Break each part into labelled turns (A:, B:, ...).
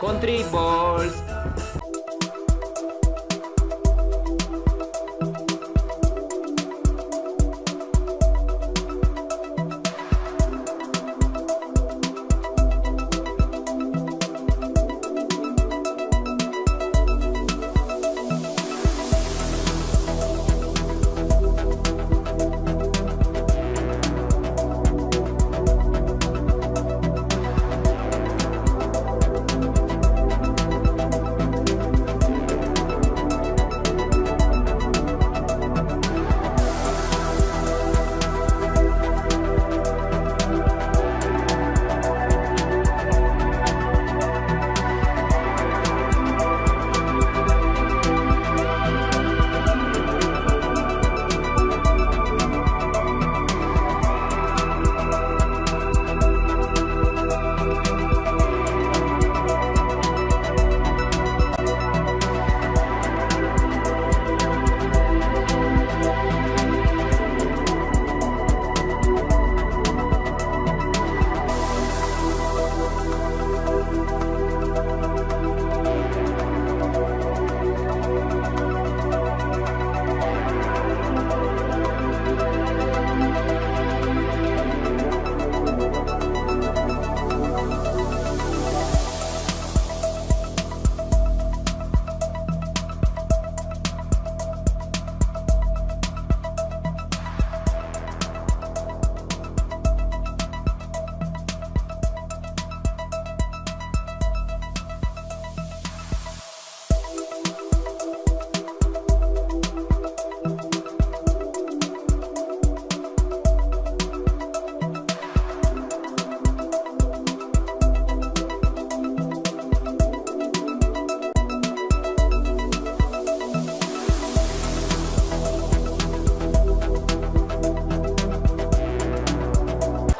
A: Country Balls.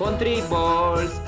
A: Country Balls.